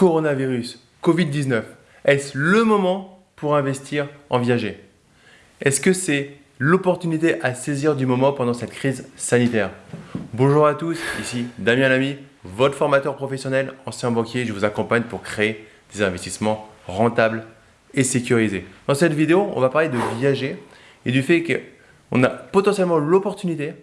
coronavirus, Covid-19, est-ce le moment pour investir en viager? Est-ce que c'est l'opportunité à saisir du moment pendant cette crise sanitaire? Bonjour à tous, ici Damien Lamy, votre formateur professionnel, ancien banquier. Je vous accompagne pour créer des investissements rentables et sécurisés. Dans cette vidéo, on va parler de viager et du fait qu'on a potentiellement l'opportunité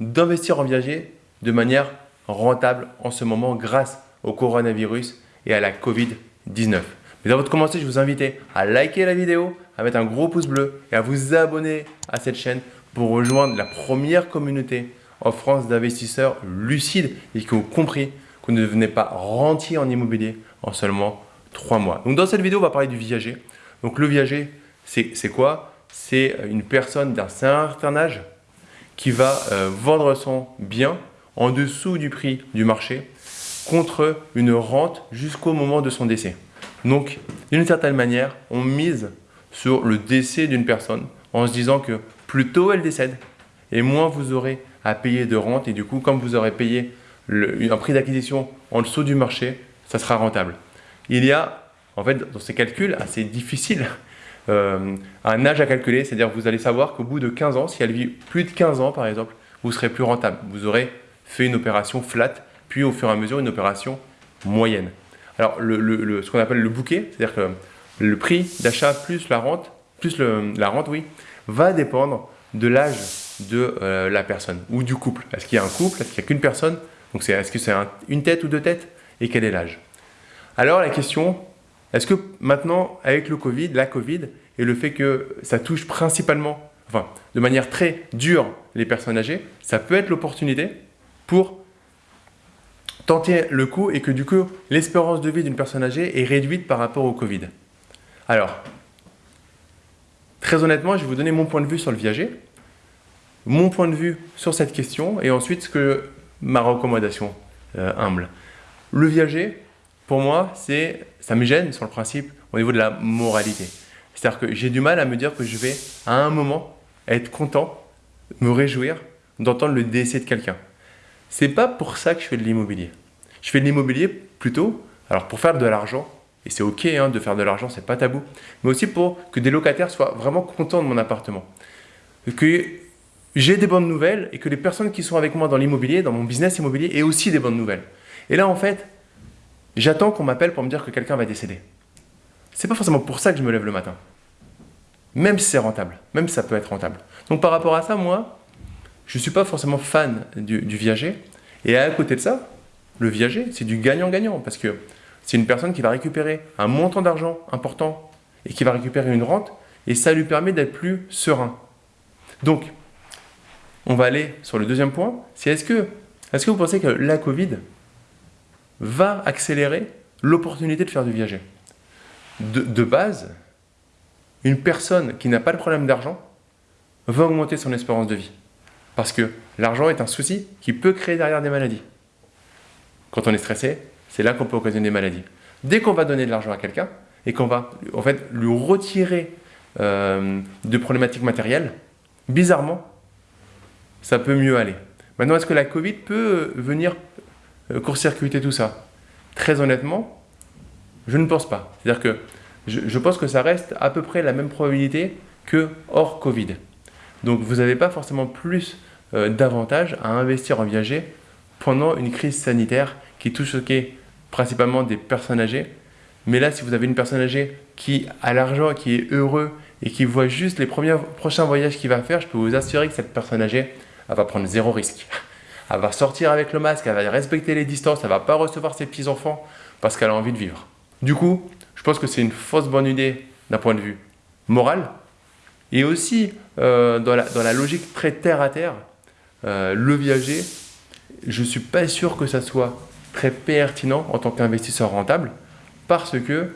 d'investir en viager de manière rentable en ce moment grâce au coronavirus et à la Covid-19. Mais avant de commencer, je vous invite à liker la vidéo, à mettre un gros pouce bleu et à vous abonner à cette chaîne pour rejoindre la première communauté en France d'investisseurs lucides et qui ont compris qu'on ne devenait pas rentier en immobilier en seulement 3 mois. Donc dans cette vidéo, on va parler du viager. Donc le viager, c'est quoi? C'est une personne d'un certain âge qui va euh, vendre son bien en dessous du prix du marché contre une rente jusqu'au moment de son décès. Donc, d'une certaine manière, on mise sur le décès d'une personne en se disant que plus tôt elle décède et moins vous aurez à payer de rente et du coup, comme vous aurez payé un prix d'acquisition en dessous du marché, ça sera rentable. Il y a, en fait, dans ces calculs assez difficiles, euh, un âge à calculer, c'est-à-dire vous allez savoir qu'au bout de 15 ans, si elle vit plus de 15 ans par exemple, vous serez plus rentable. Vous aurez fait une opération flat puis au fur et à mesure une opération moyenne. Alors le, ce qu'on appelle le bouquet, c'est-à-dire que le prix d'achat plus la rente, plus la rente, oui, va dépendre de l'âge de euh, la personne ou du couple. Est-ce qu'il y a un couple? Est-ce qu'il n'y a qu'une personne? Donc est-ce que c'est une tête ou deux têtes? Et quel est l'âge? Alors la question, est-ce que maintenant avec le Covid, la Covid et le fait que ça touche principalement, enfin de manière très dure les personnes âgées, ça peut être l'opportunité pour tenter le coup et que du coup, l'espérance de vie d'une personne âgée est réduite par rapport au Covid. Alors, très honnêtement, je vais vous donner mon point de vue sur le viager, mon point de vue sur cette question et ensuite ce ma recommandation euh, humble. Le viager, pour moi, ça me gêne sur le principe au niveau de la moralité. C'est-à-dire que j'ai du mal à me dire que je vais à un moment être content, me réjouir d'entendre le décès de quelqu'un. C'est pas pour ça que je fais de l'immobilier. Je fais de l'immobilier plutôt, alors pour faire de l'argent, et c'est ok hein, de faire de l'argent, c'est pas tabou, mais aussi pour que des locataires soient vraiment contents de mon appartement. Que j'ai des bonnes nouvelles et que les personnes qui sont avec moi dans l'immobilier, dans mon business immobilier, aient aussi des bonnes nouvelles. Et là, en fait, j'attends qu'on m'appelle pour me dire que quelqu'un va décéder. C'est pas forcément pour ça que je me lève le matin. Même si c'est rentable, même si ça peut être rentable. Donc par rapport à ça, moi, je ne suis pas forcément fan du, viager. Et à côté de ça, le viager, c'est du gagnant-gagnant parce que c'est une personne qui va récupérer un montant d'argent important et qui va récupérer une rente et ça lui permet d'être plus serein. Donc, on va aller sur le deuxième point, c'est est-ce que, est que vous pensez que la Covid va accélérer l'opportunité de faire du viager de base, une personne qui n'a pas de problème d'argent va augmenter son espérance de vie. Parce que l'argent est un souci qui peut créer derrière des maladies. Quand on est stressé, c'est là qu'on peut occasionner des maladies. Dès qu'on va donner de l'argent à quelqu'un et qu'on va en fait lui retirer euh, de problématiques matérielles, bizarrement, ça peut mieux aller. Maintenant, est-ce que la Covid peut venir euh, court-circuiter tout ça? Très honnêtement, je ne pense pas. C'est-à-dire que je, pense que ça reste à peu près la même probabilité que hors Covid. Donc vous n'avez pas forcément plus euh, davantage à investir en viager pendant une crise sanitaire qui touche principalement des personnes âgées. Mais là, si vous avez une personne âgée qui a l'argent, qui est heureux et qui voit juste les premiers, prochains voyages qu'il va faire, je peux vous assurer que cette personne âgée, elle va prendre zéro risque. Elle va sortir avec le masque, elle va respecter les distances, elle ne va pas recevoir ses petits-enfants parce qu'elle a envie de vivre. Du coup, je pense que c'est une fausse bonne idée d'un point de vue moral et aussi euh, dans, la, dans, la, logique très terre à terre euh, le viager, je ne suis pas sûr que ça soit très pertinent en tant qu'investisseur rentable parce que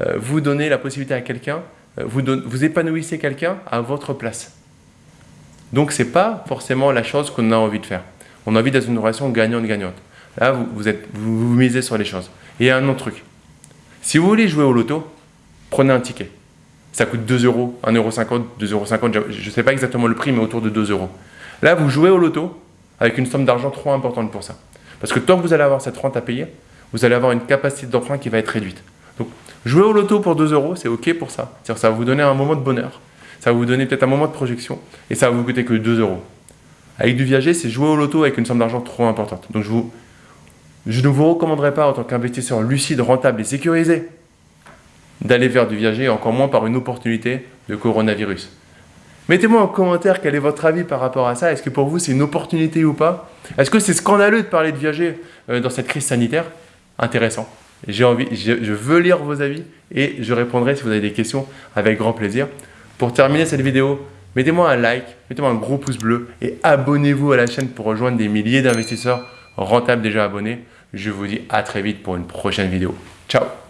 euh, vous donnez la possibilité à quelqu'un, euh, vous, vous épanouissez quelqu'un à votre place. Donc ce n'est pas forcément la chose qu'on a envie de faire. On a envie d'être une relation gagnante-gagnante. Là, vous, vous, êtes, vous, misez sur les choses. Et un autre truc. Si vous voulez jouer au loto, prenez un ticket. Ça coûte 2 euros, 1,50 euros, 2,50 euros. Je ne sais pas exactement le prix, mais autour de 2 euros. Là, vous jouez au loto avec une somme d'argent trop importante pour ça. Parce que tant que vous allez avoir cette rente à payer, vous allez avoir une capacité d'emprunt qui va être réduite. Donc, jouer au loto pour 2 euros, c'est OK pour ça. C'est-à-dire ça va vous donner un moment de bonheur. Ça va vous donner peut-être un moment de projection et ça va vous coûter que 2 euros. Avec du viager, c'est jouer au loto avec une somme d'argent trop importante. Donc, je ne vous recommanderais pas en tant qu'investisseur lucide, rentable et sécurisé d'aller vers du viager, encore moins par une opportunité de coronavirus. Mettez-moi en commentaire quel est votre avis par rapport à ça. Est-ce que pour vous c'est une opportunité ou pas? Est-ce que c'est scandaleux de parler de viager euh, dans cette crise sanitaire? Intéressant. J'ai envie, je, veux lire vos avis et je répondrai si vous avez des questions avec grand plaisir. Pour terminer cette vidéo, mettez-moi un like, mettez-moi un gros pouce bleu et abonnez-vous à la chaîne pour rejoindre des milliers d'investisseurs rentables déjà abonnés. Je vous dis à très vite pour une prochaine vidéo. Ciao